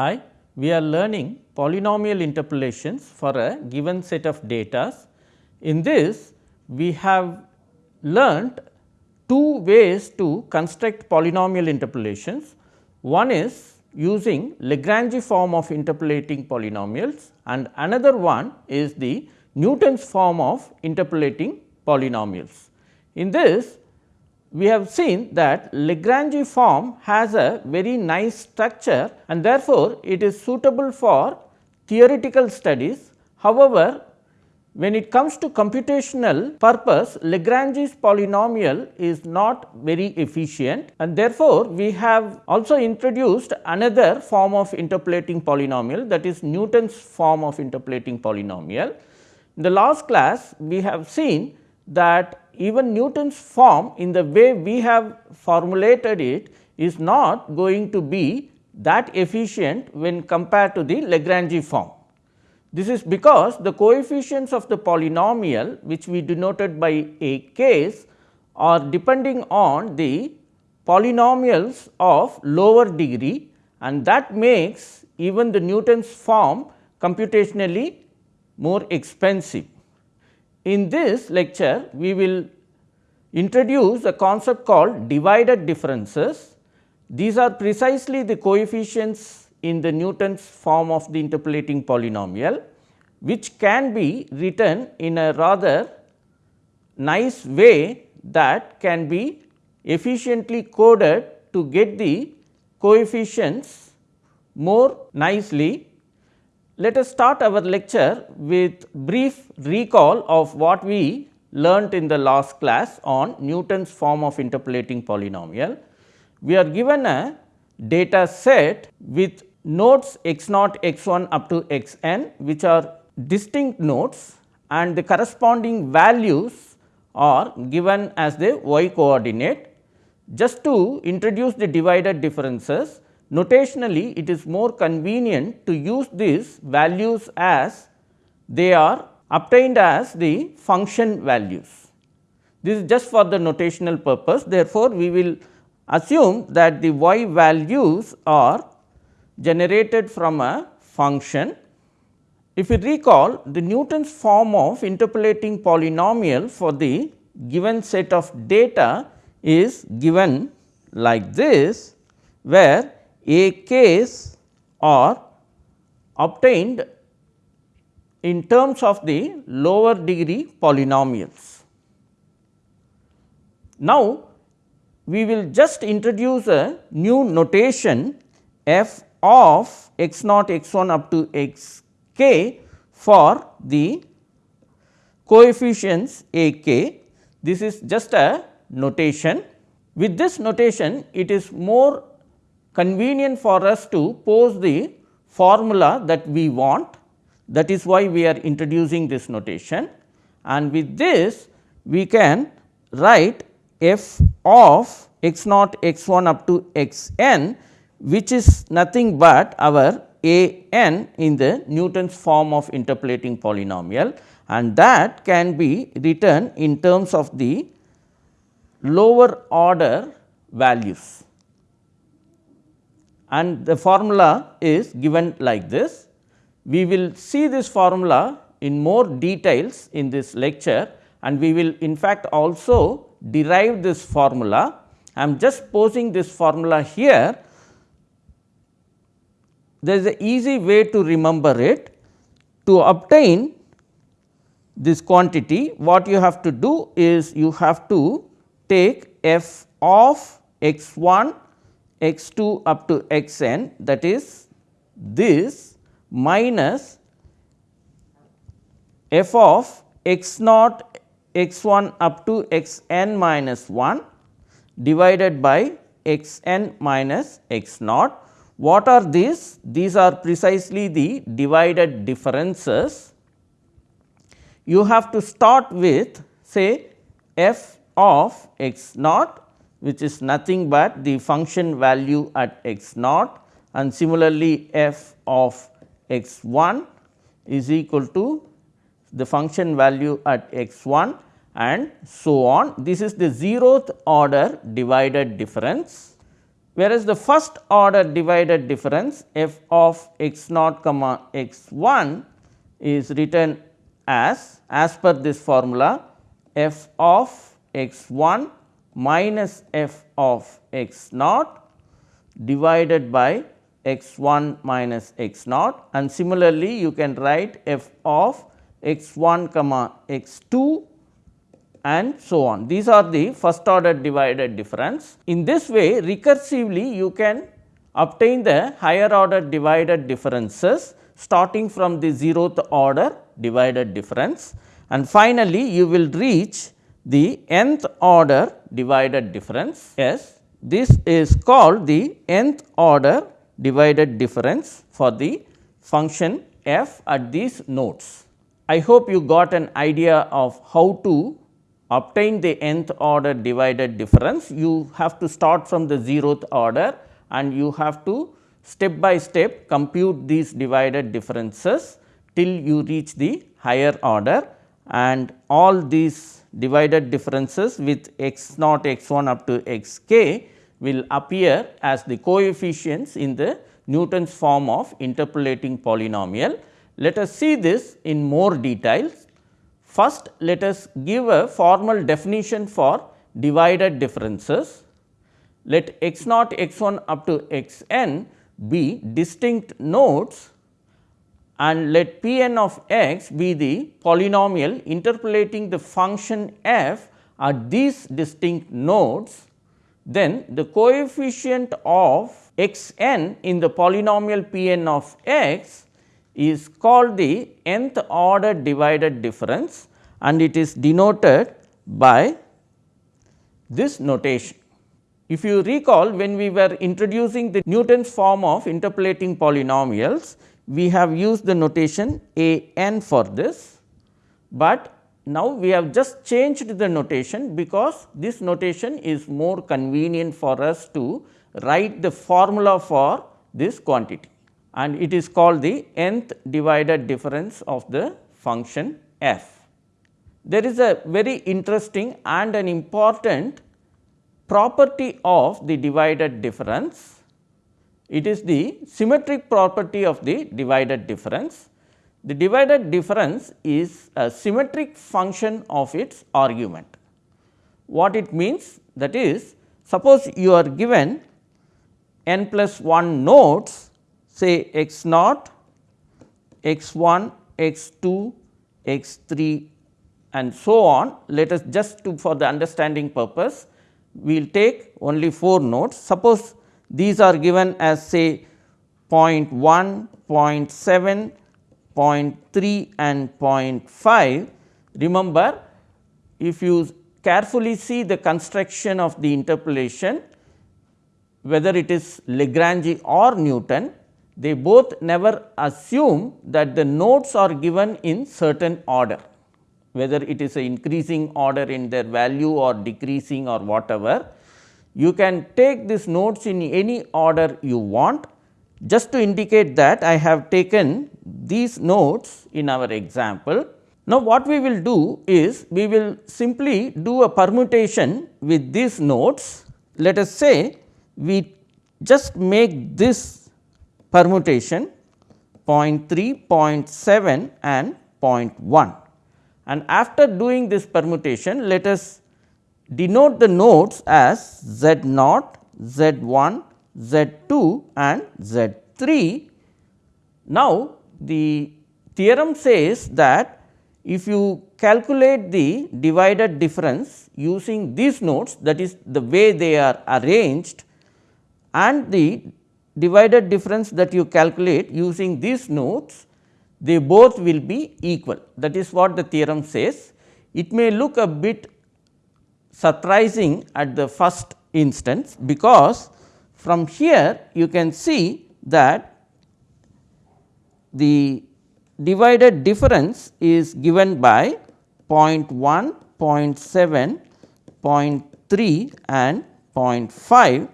Hi, we are learning polynomial interpolations for a given set of data. In this, we have learnt two ways to construct polynomial interpolations. One is using Lagrange form of interpolating polynomials and another one is the Newton's form of interpolating polynomials. In this, we have seen that Lagrange form has a very nice structure and therefore, it is suitable for theoretical studies. However, when it comes to computational purpose, Lagrange's polynomial is not very efficient and therefore, we have also introduced another form of interpolating polynomial that is Newton's form of interpolating polynomial. In the last class, we have seen that even Newton's form in the way we have formulated it is not going to be that efficient when compared to the Lagrange form. This is because the coefficients of the polynomial which we denoted by a k's are depending on the polynomials of lower degree and that makes even the Newton's form computationally more expensive. In this lecture, we will introduce a concept called divided differences. These are precisely the coefficients in the Newton's form of the interpolating polynomial, which can be written in a rather nice way that can be efficiently coded to get the coefficients more nicely. Let us start our lecture with brief recall of what we learnt in the last class on Newton's form of interpolating polynomial. We are given a data set with nodes x naught x 1 up to x n which are distinct nodes and the corresponding values are given as the y coordinate. Just to introduce the divided differences, notationally it is more convenient to use these values as they are obtained as the function values. This is just for the notational purpose. Therefore, we will assume that the y values are generated from a function. If you recall the Newton's form of interpolating polynomial for the given set of data is given like this, where a k's are obtained in terms of the lower degree polynomials. Now, we will just introduce a new notation f of x naught x 1 up to x k for the coefficients a k. This is just a notation. With this notation, it is more convenient for us to pose the formula that we want. That is why we are introducing this notation. And with this we can write f of x naught x 1 up to x n which is nothing but our a n in the Newton's form of interpolating polynomial. And that can be written in terms of the lower order values and the formula is given like this. We will see this formula in more details in this lecture and we will in fact also derive this formula. I am just posing this formula here. There is a easy way to remember it. To obtain this quantity what you have to do is you have to take f of x 1 x 2 up to x n that is this minus f of x naught x 1 up to x n minus 1 divided by x n minus x naught. What are these? These are precisely the divided differences. You have to start with say f of x naught which is nothing but the function value at x naught and similarly f of x 1 is equal to the function value at x 1 and so on. This is the zeroth order divided difference. whereas the first order divided difference f of x naught comma x 1 is written as as per this formula f of x 1 minus f of x naught divided by x 1 minus x naught and similarly you can write f of x 1 comma x 2 and so on. These are the first order divided difference. In this way recursively you can obtain the higher order divided differences starting from the zeroth order divided difference and finally you will reach the nth order divided difference. Yes, this is called the nth order divided difference for the function f at these nodes. I hope you got an idea of how to obtain the nth order divided difference. You have to start from the zeroth order and you have to step by step compute these divided differences till you reach the higher order and all these divided differences with x naught x 1 up to x k will appear as the coefficients in the Newton's form of interpolating polynomial. Let us see this in more details. First, let us give a formal definition for divided differences. Let x naught x 1 up to x n be distinct nodes and let p n of x be the polynomial interpolating the function f at these distinct nodes, then the coefficient of x n in the polynomial p n of x is called the nth order divided difference and it is denoted by this notation. If you recall when we were introducing the Newton's form of interpolating polynomials, we have used the notation a n for this, but now we have just changed the notation because this notation is more convenient for us to write the formula for this quantity and it is called the nth divided difference of the function f. There is a very interesting and an important property of the divided difference it is the symmetric property of the divided difference. The divided difference is a symmetric function of its argument. What it means that is suppose you are given n plus 1 nodes say x naught, x 1, x 2, x 3 and so on. Let us just to for the understanding purpose we will take only 4 nodes. Suppose these are given as say 0.1, 0.7, 0.3 and 0.5. Remember if you carefully see the construction of the interpolation whether it is Lagrange or Newton, they both never assume that the nodes are given in certain order, whether it is a increasing order in their value or decreasing or whatever. You can take these nodes in any order you want. Just to indicate that I have taken these nodes in our example. Now, what we will do is we will simply do a permutation with these nodes. Let us say we just make this permutation 0.3, 0.7 and 0.1 and after doing this permutation let us denote the nodes as Z naught, Z 1, Z 2 and Z 3. Now, the theorem says that if you calculate the divided difference using these nodes that is the way they are arranged and the divided difference that you calculate using these nodes they both will be equal that is what the theorem says. It may look a bit surprising at the first instance, because from here you can see that the divided difference is given by 0.1, 0.7, 0.3 and 0.5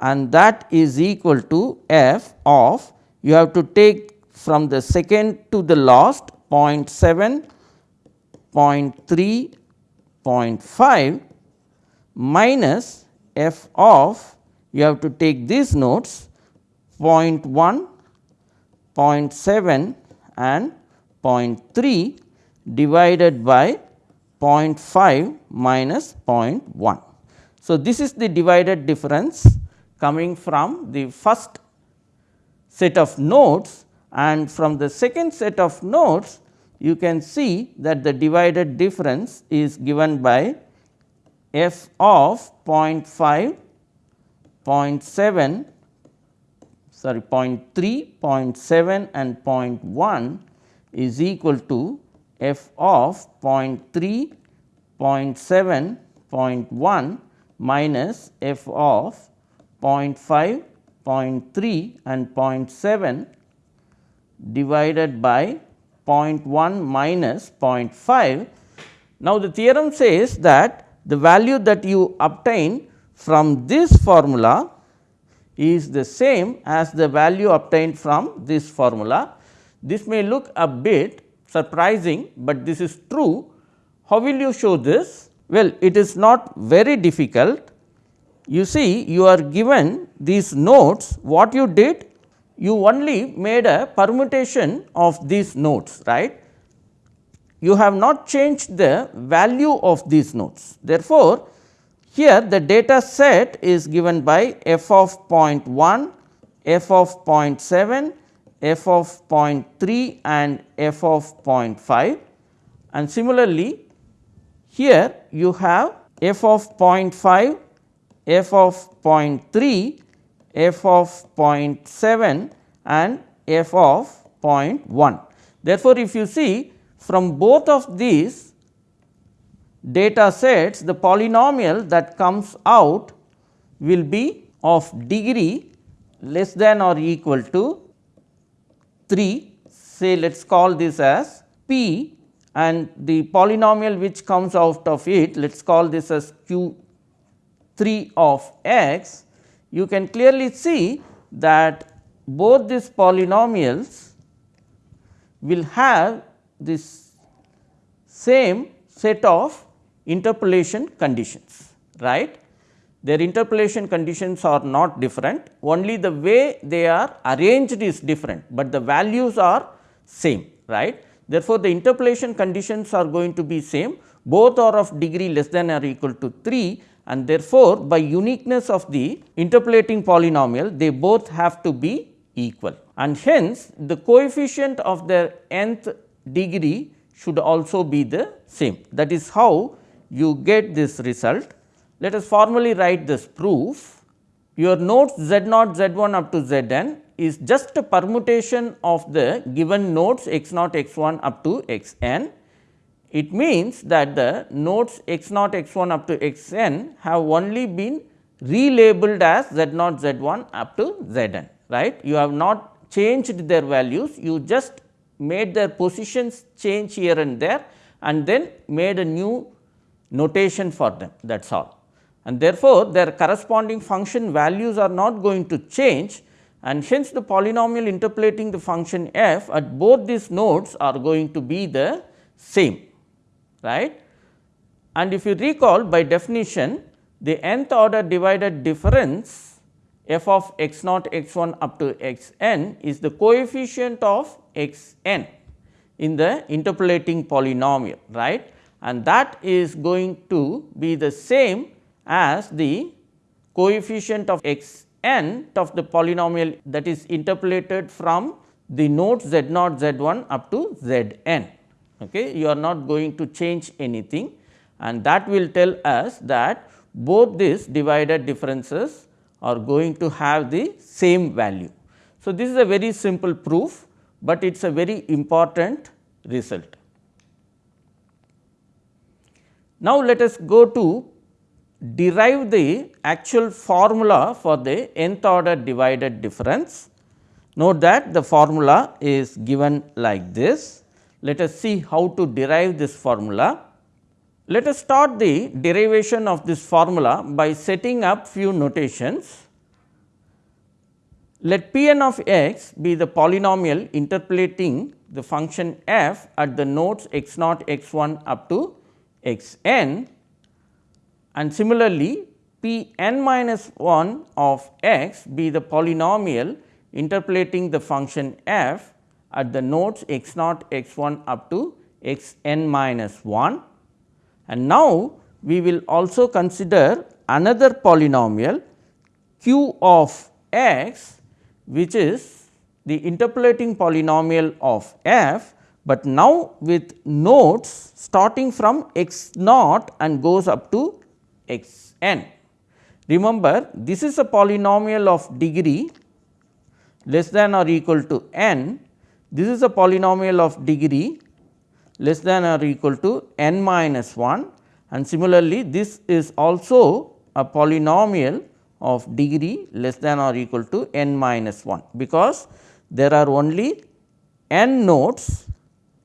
and that is equal to f of you have to take from the second to the last 0.7, 0.3, 0.5 minus f of you have to take these nodes 0.1, 0.7 and 0.3 divided by 0.5 minus 0.1. So, this is the divided difference coming from the first set of nodes and from the second set of nodes you can see that the divided difference is given by f of 0.5, 0.7 sorry 0.3, 0.7 and 0.1 is equal to f of 0.3, 0.7, 0.1 minus f of 0.5, 0.3 and 0.7 divided by 0.1 minus 0.5. Now, the theorem says that the value that you obtain from this formula is the same as the value obtained from this formula. This may look a bit surprising, but this is true. How will you show this? Well, it is not very difficult. You see you are given these nodes what you did you only made a permutation of these nodes right you have not changed the value of these nodes. Therefore, here the data set is given by f of 0.1, f of 0.7, f of 0.3 and f of 0.5 and similarly here you have f of 0.5, f of 0.3, f of 0.7 and f of 0.1. Therefore, if you see from both of these data sets the polynomial that comes out will be of degree less than or equal to 3 say let us call this as p and the polynomial which comes out of it let us call this as q 3 of x. You can clearly see that both these polynomials will have this same set of interpolation conditions right. Their interpolation conditions are not different only the way they are arranged is different, but the values are same right. Therefore, the interpolation conditions are going to be same both are of degree less than or equal to 3 and therefore, by uniqueness of the interpolating polynomial they both have to be equal and hence the coefficient of their nth degree should also be the same. That is how you get this result. Let us formally write this proof. Your nodes z naught z 1 up to z n is just a permutation of the given nodes x naught x 1 up to x n. It means that the nodes x naught x 1 up to x n have only been relabeled as z naught z 1 up to z n right. You have not changed their values, you just made their positions change here and there and then made a new notation for them that is all. And therefore, their corresponding function values are not going to change and hence the polynomial interpolating the function f at both these nodes are going to be the same right. And if you recall by definition the nth order divided difference f of x naught x 1 up to x n is the coefficient of x n in the interpolating polynomial right and that is going to be the same as the coefficient of x n of the polynomial that is interpolated from the nodes z naught z 1 up to z n. Okay. You are not going to change anything and that will tell us that both these divided differences are going to have the same value. So, this is a very simple proof, but it is a very important result. Now, let us go to derive the actual formula for the nth order divided difference. Note that the formula is given like this. Let us see how to derive this formula. Let us start the derivation of this formula by setting up few notations. Let p n of x be the polynomial interpolating the function f at the nodes x naught x 1 up to x n and similarly p n minus 1 of x be the polynomial interpolating the function f at the nodes x naught x 1 up to x n minus 1. And now, we will also consider another polynomial q of x which is the interpolating polynomial of f, but now with nodes starting from x naught and goes up to x n. Remember this is a polynomial of degree less than or equal to n, this is a polynomial of degree less than or equal to n minus 1 and similarly this is also a polynomial of degree less than or equal to n minus 1 because there are only n nodes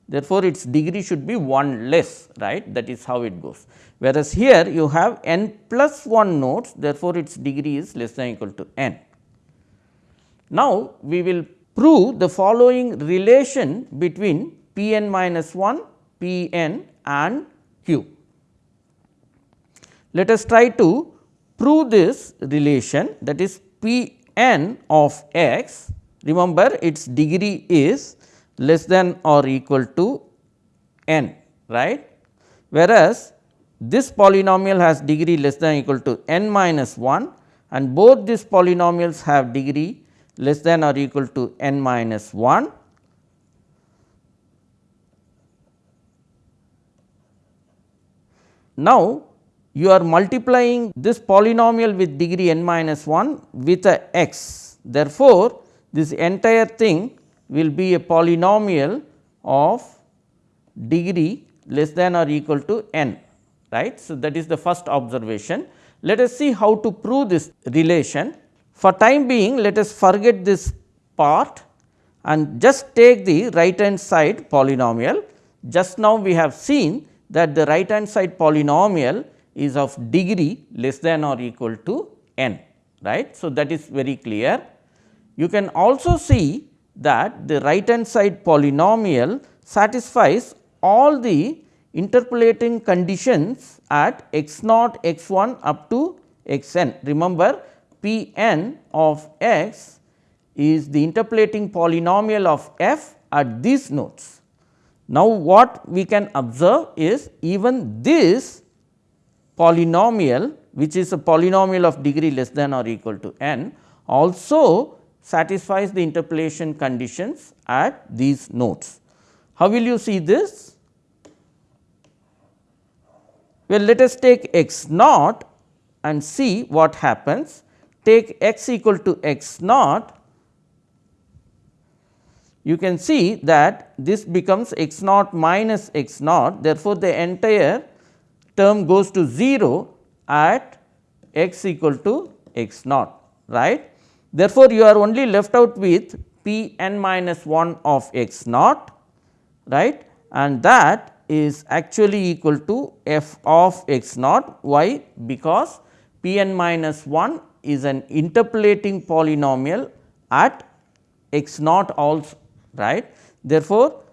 therefore, its degree should be 1 less right that is how it goes. Whereas, here you have n plus 1 nodes therefore, its degree is less than or equal to n. Now, we will prove the following relation between p n minus 1, p n and q. Let us try to prove this relation that is p n of x remember its degree is less than or equal to n right. Whereas, this polynomial has degree less than or equal to n minus 1 and both these polynomials have degree less than or equal to n minus 1. Now, you are multiplying this polynomial with degree n minus 1 with a x. Therefore, this entire thing will be a polynomial of degree less than or equal to n right. So, that is the first observation. Let us see how to prove this relation. For time being let us forget this part and just take the right hand side polynomial. Just now we have seen that the right hand side polynomial is of degree less than or equal to n right. So, that is very clear. You can also see that the right hand side polynomial satisfies all the interpolating conditions at x naught x 1 up to x n. Remember P n of x is the interpolating polynomial of f at these nodes. Now, what we can observe is even this polynomial which is a polynomial of degree less than or equal to n also satisfies the interpolation conditions at these nodes. How will you see this? Well, let us take x naught and see what happens take x equal to x naught, you can see that this becomes x naught minus x naught. Therefore, the entire term goes to 0 at x equal to x naught right. Therefore, you are only left out with p n minus 1 of x naught right and that is actually equal to f of x naught. Why? Because p n minus 1 is an interpolating polynomial at x naught also right. Therefore,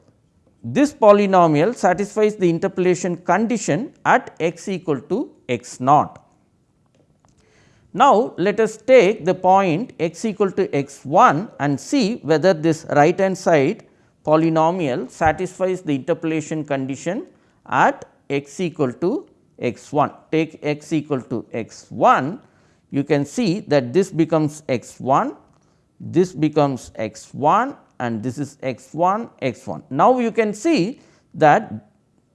this polynomial satisfies the interpolation condition at x equal to x naught. Now, let us take the point x equal to x 1 and see whether this right hand side polynomial satisfies the interpolation condition at x equal to x 1. Take x equal to x 1 you can see that this becomes x 1, this becomes x 1 and this is x 1 x 1. Now, you can see that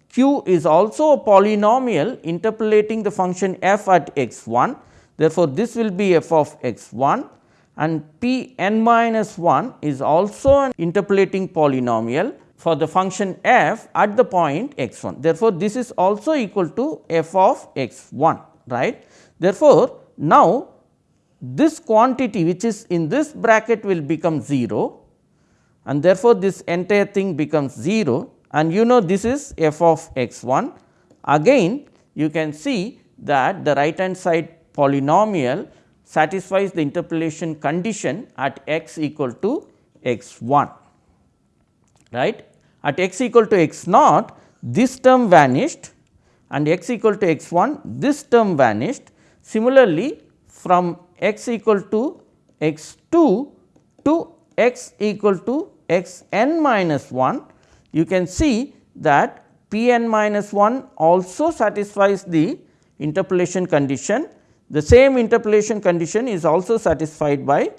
q is also a polynomial interpolating the function f at x 1. Therefore, this will be f of x 1 and p n minus 1 is also an interpolating polynomial for the function f at the point x 1. Therefore, this is also equal to f of x 1 right. Therefore, now, this quantity which is in this bracket will become 0 and therefore, this entire thing becomes 0 and you know this is f of x 1. Again you can see that the right hand side polynomial satisfies the interpolation condition at x equal to x 1 right. At x equal to x naught this term vanished and x equal to x 1 this term vanished Similarly, from x equal to x 2 to x equal to x n minus 1, you can see that p n minus 1 also satisfies the interpolation condition. The same interpolation condition is also satisfied by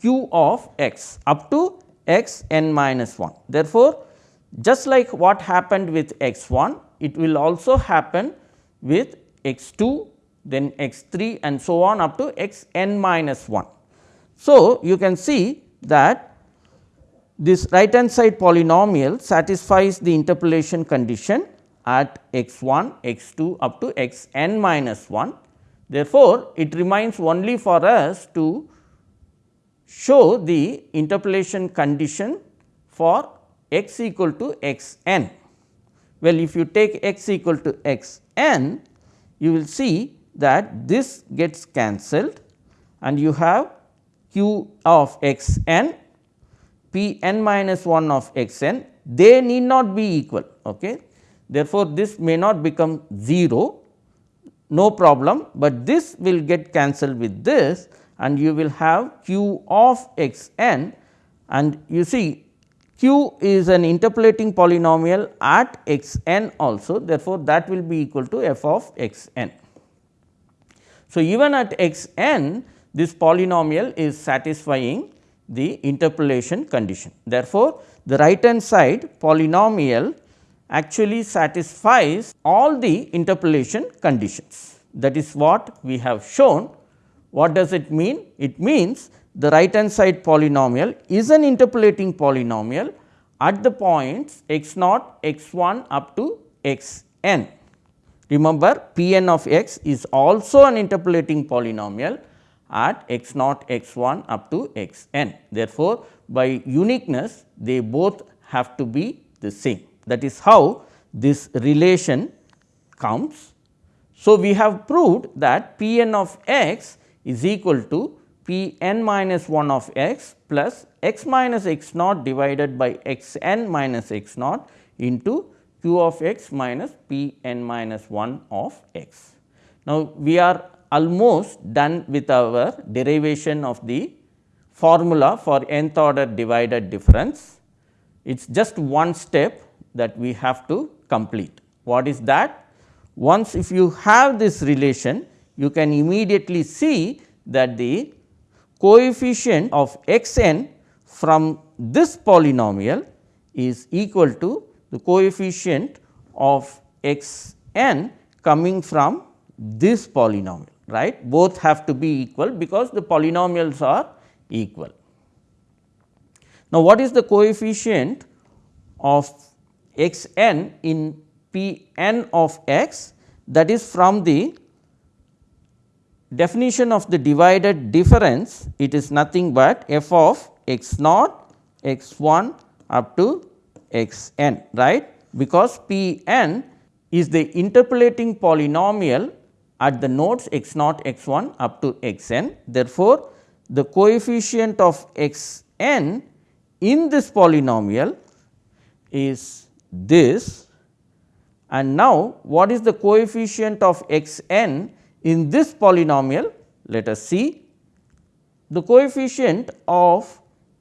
q of x up to x n minus 1. Therefore, just like what happened with x 1, it will also happen with x 2, then x 3 and so on up to x n minus 1. So, you can see that this right hand side polynomial satisfies the interpolation condition at x 1, x 2 up to x n minus 1. Therefore, it remains only for us to show the interpolation condition for x equal to x n. Well, if you take x equal to x n, you will see that this gets cancelled and you have q of x n, p n minus 1 of x n, they need not be equal. Okay. Therefore, this may not become 0, no problem, but this will get cancelled with this and you will have q of x n and you see q is an interpolating polynomial at x n also therefore, that will be equal to f of x n. So, even at x n this polynomial is satisfying the interpolation condition. Therefore, the right hand side polynomial actually satisfies all the interpolation conditions. That is what we have shown. What does it mean? It means the right hand side polynomial is an interpolating polynomial at the points x naught, x 1 up to x n. Remember p n of x is also an interpolating polynomial at x naught, x 1 up to x n. Therefore, by uniqueness they both have to be the same. That is how this relation comes. So, we have proved that P n of x is equal to P n minus 1 of x plus x minus x naught divided by x n minus x naught into q of x minus P n minus 1 of x. Now, we are almost done with our derivation of the formula for nth order divided difference. It is just one step that we have to complete. What is that? Once if you have this relation, you can immediately see that the coefficient of x n from this polynomial is equal to the coefficient of x n coming from this polynomial right? Both have to be equal because the polynomials are equal. Now, what is the coefficient of x n in P n of x? That is from the definition of the divided difference it is nothing but f of x naught x 1 up to x n right? Because P n is the interpolating polynomial at the nodes x naught x 1 up to x n. Therefore, the coefficient of x n in this polynomial is this. And now what is the coefficient of x n in this polynomial? Let us see. The coefficient of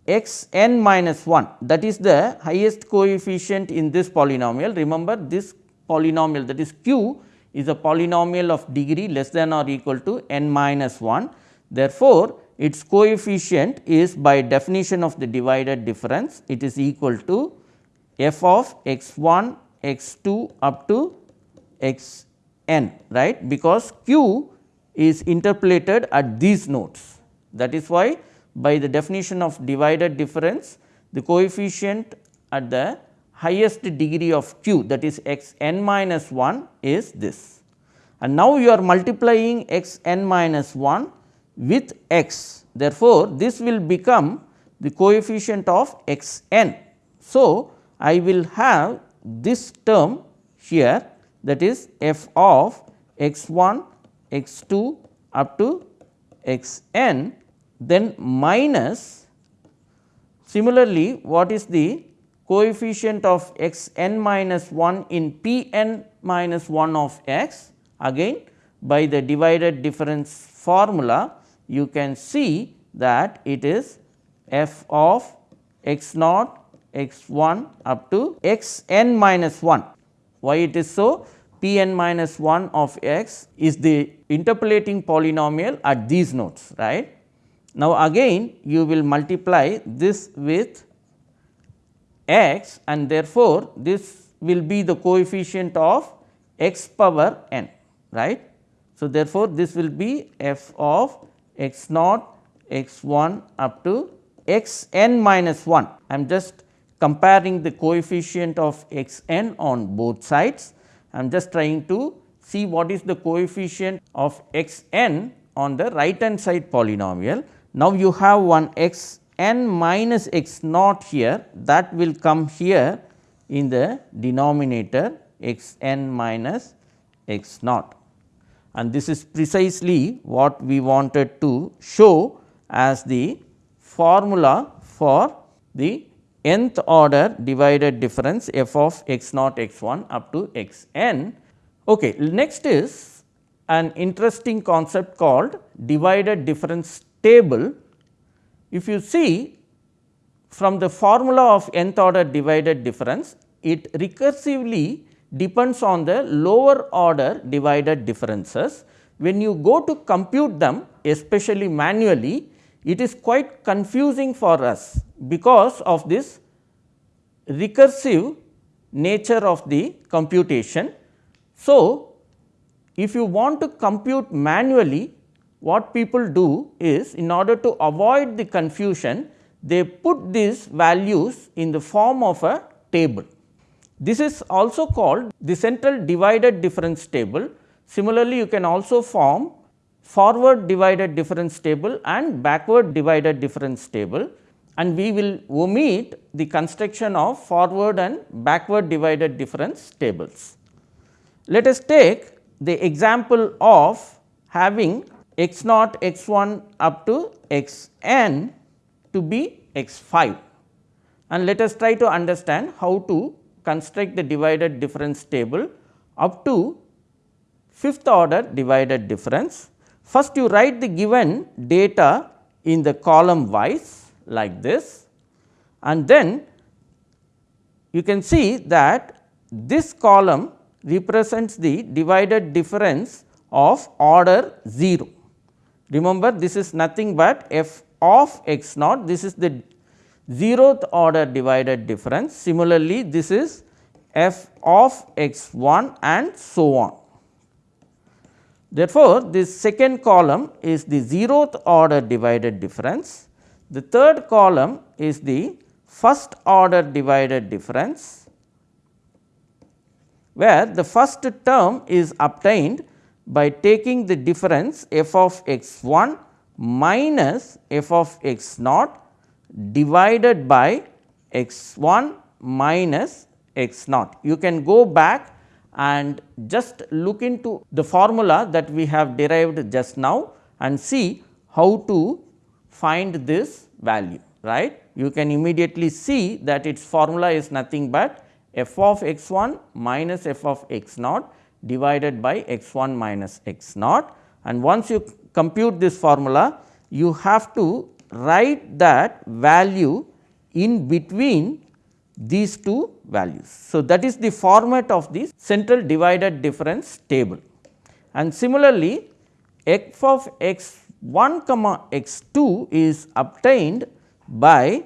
x n minus 1 that is the highest coefficient in this polynomial. Remember this polynomial that is q is a polynomial of degree less than or equal to n minus 1 therefore its coefficient is by definition of the divided difference. It is equal to f of x 1 x 2 up to x n right? Because q is interpolated at these nodes. That is why by the definition of divided difference the coefficient at the highest degree of q that is x n minus 1 is this. And now you are multiplying x n minus 1 with x therefore, this will become the coefficient of x n. So, I will have this term here that is f of x 1 x 2 up to x n then minus similarly what is the coefficient of x n minus 1 in p n minus 1 of x again by the divided difference formula, you can see that it is f of x naught x 1 up to x n minus 1. Why it is so? p n minus 1 of x is the interpolating polynomial at these nodes right. Now, again you will multiply this with x and therefore, this will be the coefficient of x power n right. So, therefore, this will be f of x naught x 1 up to x n minus 1. I am just comparing the coefficient of x n on both sides. I am just trying to see what is the coefficient of x n on the right hand side polynomial. Now, you have one x n minus x naught here that will come here in the denominator x n minus x naught and this is precisely what we wanted to show as the formula for the nth order divided difference f of x naught x 1 up to x n. Okay. Next is an interesting concept called divided difference table. If you see from the formula of nth order divided difference, it recursively depends on the lower order divided differences. When you go to compute them especially manually, it is quite confusing for us because of this recursive nature of the computation. So, if you want to compute manually what people do is in order to avoid the confusion they put these values in the form of a table. This is also called the central divided difference table. Similarly, you can also form forward divided difference table and backward divided difference table and we will omit the construction of forward and backward divided difference tables. Let us take the example of having x naught x 1 up to x n to be x 5 and let us try to understand how to construct the divided difference table up to fifth order divided difference. First you write the given data in the column wise like this and then you can see that this column represents the divided difference of order 0. Remember this is nothing but f of x naught this is the zeroth order divided difference. Similarly, this is f of x 1 and so on. Therefore, this second column is the zeroth order divided difference. The third column is the first order divided difference, where the first term is obtained by taking the difference f of x 1 minus f of x naught divided by x 1 minus x naught. You can go back and just look into the formula that we have derived just now and see how to find this value right. You can immediately see that its formula is nothing but f of x 1 minus f of x naught divided by x 1 minus x naught and once you compute this formula you have to write that value in between these two values. So, that is the format of the central divided difference table and similarly f of x 1 comma x 2 is obtained by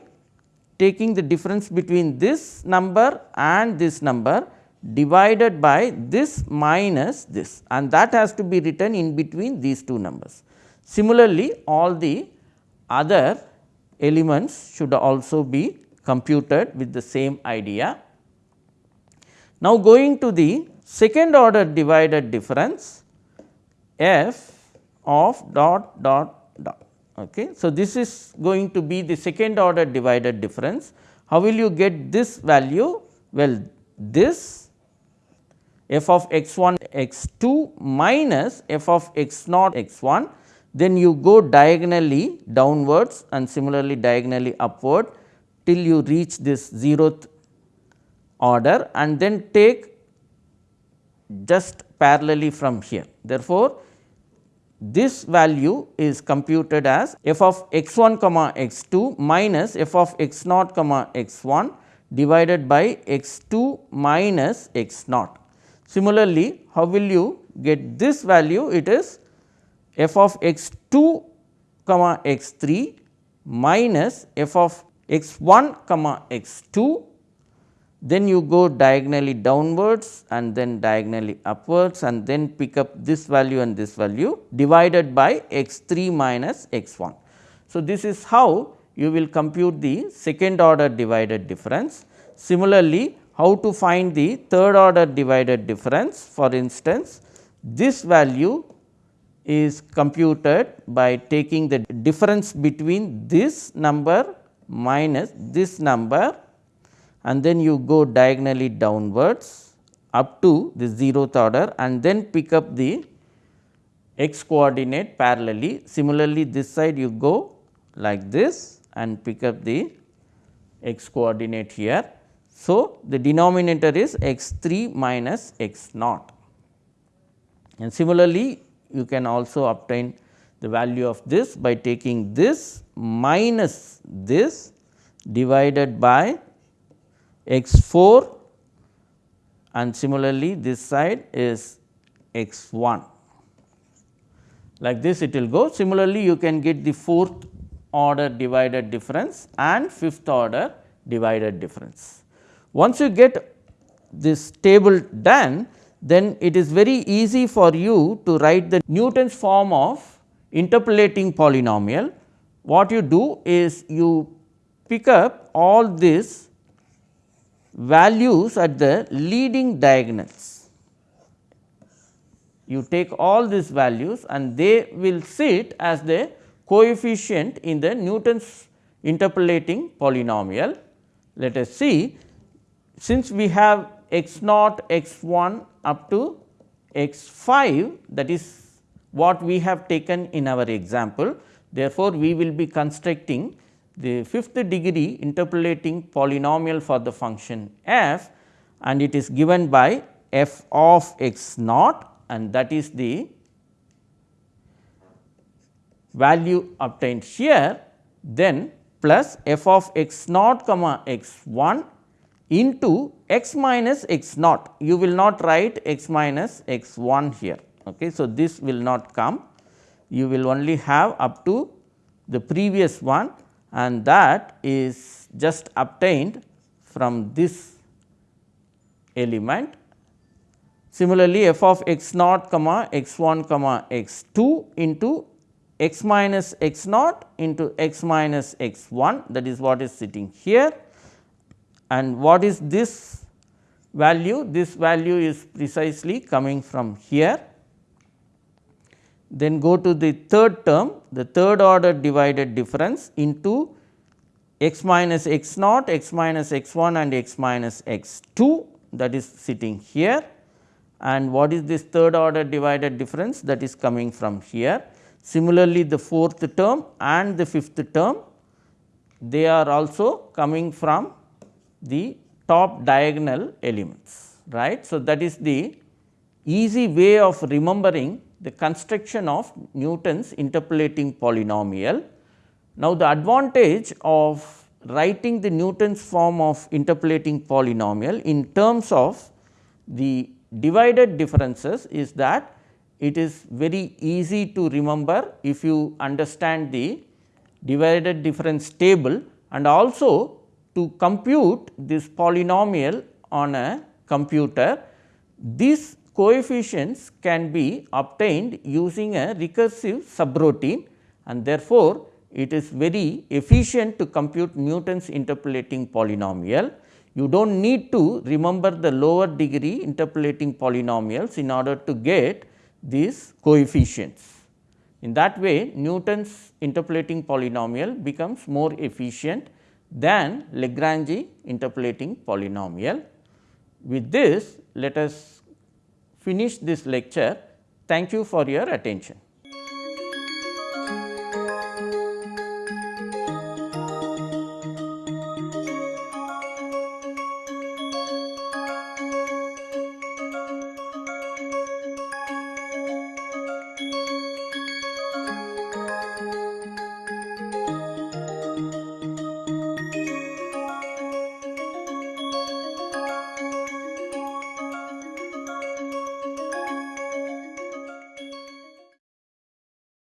taking the difference between this number and this number divided by this minus this and that has to be written in between these two numbers. Similarly, all the other elements should also be computed with the same idea. Now, going to the second order divided difference f of dot dot dot. Okay. So, this is going to be the second order divided difference. How will you get this value? Well, this f of x 1 x 2 minus f of x naught x 1 then you go diagonally downwards and similarly diagonally upward till you reach this zeroth order and then take just parallelly from here. Therefore, this value is computed as f of x 1 comma x 2 minus f of x naught comma x 1 divided by x 2 minus x naught. Similarly, how will you get this value? It is f of x 2 comma x 3 minus f of x 1 comma x 2 then you go diagonally downwards and then diagonally upwards and then pick up this value and this value divided by x 3 minus x 1. So, this is how you will compute the second order divided difference. Similarly, how to find the third order divided difference for instance, this value is computed by taking the difference between this number minus this number and then you go diagonally downwards up to the zeroth order and then pick up the x coordinate parallelly. Similarly, this side you go like this and pick up the x coordinate here. So, the denominator is x 3 minus x naught and similarly you can also obtain the value of this by taking this minus this divided by x 4 and similarly this side is x 1 like this it will go. Similarly, you can get the fourth order divided difference and fifth order divided difference. Once you get this table done, then it is very easy for you to write the Newton's form of interpolating polynomial. What you do is you pick up all these values at the leading diagonals. You take all these values and they will sit as the coefficient in the Newton's interpolating polynomial. Let us see since we have x naught x 1 up to x 5 that is what we have taken in our example. Therefore, we will be constructing the fifth degree interpolating polynomial for the function f and it is given by f of x naught and that is the value obtained here then plus f of x naught comma x 1 into x minus x naught you will not write x minus x 1 here. Okay. So, this will not come you will only have up to the previous one and that is just obtained from this element. Similarly, f of x naught comma x 1 comma x 2 into x minus x naught into x minus x 1 that is what is sitting here and what is this value? This value is precisely coming from here then go to the third term, the third order divided difference into x minus x naught, x minus x 1 and x minus x 2 that is sitting here. And what is this third order divided difference that is coming from here. Similarly, the fourth term and the fifth term they are also coming from the top diagonal elements right. So, that is the easy way of remembering the construction of Newton's interpolating polynomial. Now, the advantage of writing the Newton's form of interpolating polynomial in terms of the divided differences is that it is very easy to remember if you understand the divided difference table and also to compute this polynomial on a computer. these coefficients can be obtained using a recursive subroutine and therefore, it is very efficient to compute Newton's interpolating polynomial. You do not need to remember the lower degree interpolating polynomials in order to get these coefficients. In that way, Newton's interpolating polynomial becomes more efficient than Lagrange interpolating polynomial. With this, let us finish this lecture. Thank you for your attention.